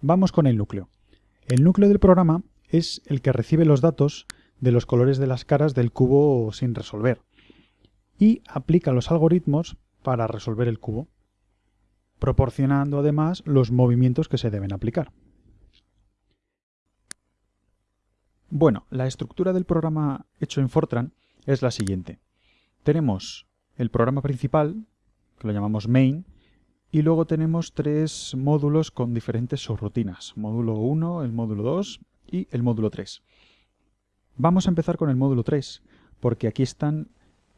Vamos con el núcleo. El núcleo del programa es el que recibe los datos de los colores de las caras del cubo sin resolver y aplica los algoritmos para resolver el cubo, proporcionando además los movimientos que se deben aplicar. Bueno, la estructura del programa hecho en Fortran es la siguiente. Tenemos el programa principal, que lo llamamos main, y luego tenemos tres módulos con diferentes subrutinas. Módulo 1, el módulo 2 y el módulo 3. Vamos a empezar con el módulo 3, porque aquí están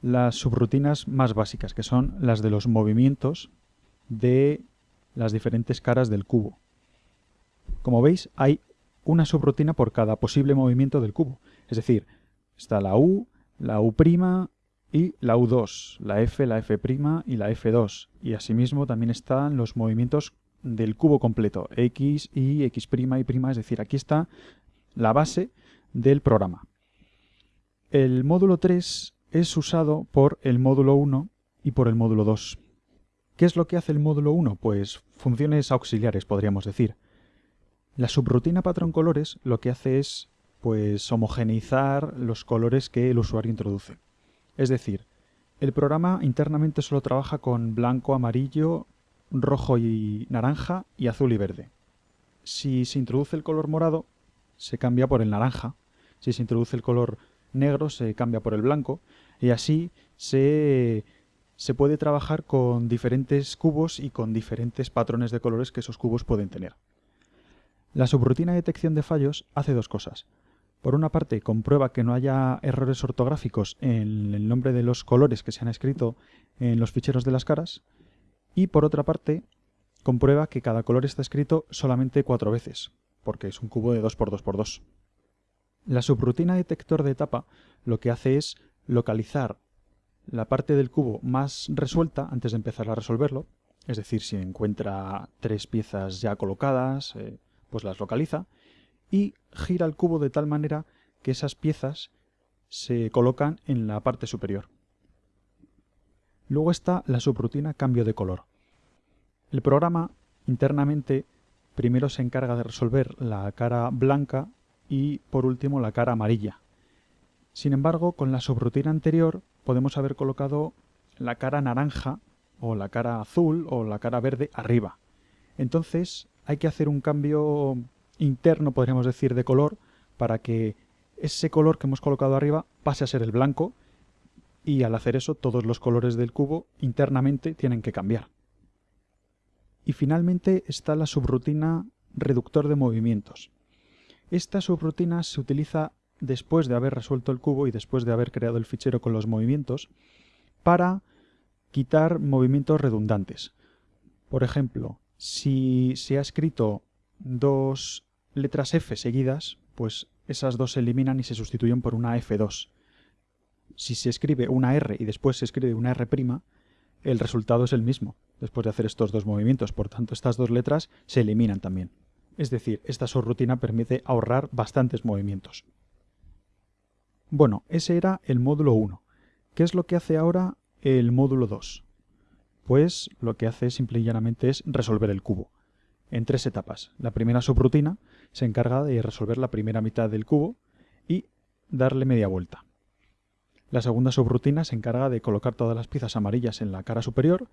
las subrutinas más básicas, que son las de los movimientos de las diferentes caras del cubo. Como veis, hay una subrutina por cada posible movimiento del cubo. Es decir, está la U, la U' y la U2, la F, la F' y la F2. Y asimismo también están los movimientos del cubo completo, X, Y, X', Y', es decir, aquí está la base del programa. El módulo 3 es usado por el módulo 1 y por el módulo 2. ¿Qué es lo que hace el módulo 1? Pues funciones auxiliares, podríamos decir. La subrutina patrón colores lo que hace es pues homogeneizar los colores que el usuario introduce. Es decir, el programa internamente solo trabaja con blanco, amarillo, rojo y naranja y azul y verde. Si se introduce el color morado, se cambia por el naranja. Si se introduce el color negro, se cambia por el blanco. Y así se, puede trabajar con diferentes cubos y con diferentes patrones de colores que esos cubos pueden tener. La subrutina de detección de fallos hace dos cosas. Por una parte, comprueba que no haya errores ortográficos en el nombre de los colores que se han escrito en los ficheros de las caras. Y por otra parte, comprueba que cada color está escrito solamente cuatro veces, porque es un cubo de 2x2x2. La subrutina detector de etapa lo que hace es localizar la parte del cubo más resuelta antes de empezar a resolverlo, es decir, si encuentra tres piezas ya colocadas, eh, pues las localiza, y gira el cubo de tal manera que esas piezas se colocan en la parte superior. Luego está la subrutina cambio de color. El programa internamente primero se encarga de resolver la cara blanca y por último la cara amarilla. Sin embargo, con la subrutina anterior podemos haber colocado la cara naranja o la cara azul o la cara verde arriba. Entonces hay que hacer un cambio interno, podríamos decir, de color para que ese color que hemos colocado arriba pase a ser el blanco y al hacer eso todos los colores del cubo internamente tienen que cambiar. Y finalmente está la subrutina reductor de movimientos. Esta subrutina se utiliza después de haber resuelto el cubo y después de haber creado el fichero con los movimientos para quitar movimientos redundantes. Por ejemplo, si se ha escrito dos letras F seguidas, pues esas dos se eliminan y se sustituyen por una F2. Si se escribe una R y después se escribe una R', el resultado es el mismo, después de hacer estos dos movimientos. Por tanto, estas dos letras se eliminan también. Es decir, esta subrutina permite ahorrar bastantes movimientos. Bueno, ese era el módulo 1. ¿Qué es lo que hace ahora el módulo 2? Pues lo que hace simple y llanamente es resolver el cubo en tres etapas. La primera subrutina se encarga de resolver la primera mitad del cubo y darle media vuelta. La segunda subrutina se encarga de colocar todas las piezas amarillas en la cara superior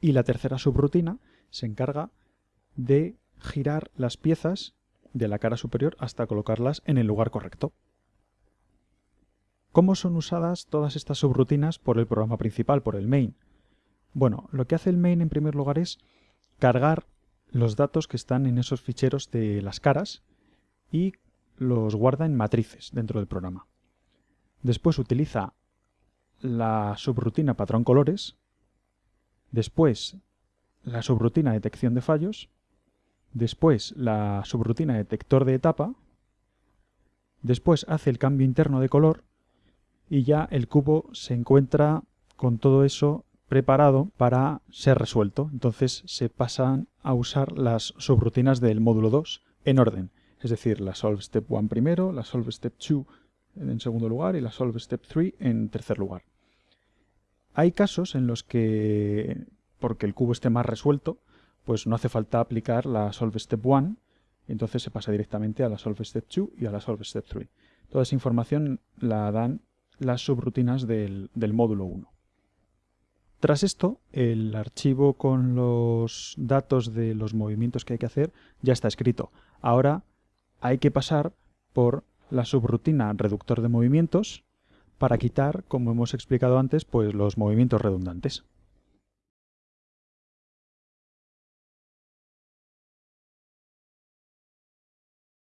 y la tercera subrutina se encarga de girar las piezas de la cara superior hasta colocarlas en el lugar correcto. ¿Cómo son usadas todas estas subrutinas por el programa principal, por el main? Bueno, lo que hace el main en primer lugar es cargar los datos que están en esos ficheros de las caras y los guarda en matrices dentro del programa. Después utiliza la subrutina patrón colores, después la subrutina detección de fallos, después la subrutina detector de etapa, después hace el cambio interno de color y ya el cubo se encuentra con todo eso preparado para ser resuelto. Entonces se pasan a usar las subrutinas del módulo 2 en orden. Es decir, la solve step 1 primero, la solve step 2 en segundo lugar y la solve step 3 en tercer lugar. Hay casos en los que, porque el cubo esté más resuelto, pues no hace falta aplicar la Solve Step 1, entonces se pasa directamente a la Solve Step 2 y a la Solve Step 3. Toda esa información la dan las subrutinas del, del módulo 1. Tras esto, el archivo con los datos de los movimientos que hay que hacer ya está escrito. Ahora hay que pasar por la subrutina reductor de movimientos para quitar, como hemos explicado antes, pues los movimientos redundantes.